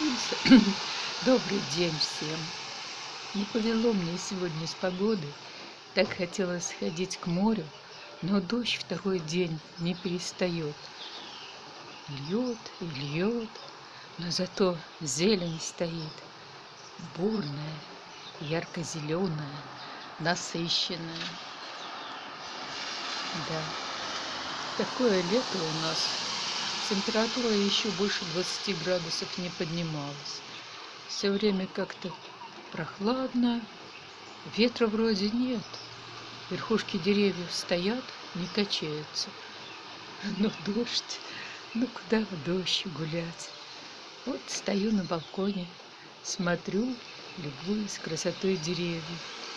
Ильса. Добрый день всем. Не повело мне сегодня с погоды. Так хотелось сходить к морю, но дождь второй день не перестает. Льет и льет, но зато зелень стоит. Бурная, ярко-зеленая, насыщенная. Да, такое лето у нас температура еще больше 20 градусов не поднималась. Все время как-то прохладно, ветра вроде нет. Верхушки деревьев стоят, не качаются. Но дождь, ну куда в дождь гулять? Вот стою на балконе, смотрю, любуюсь красотой деревьев.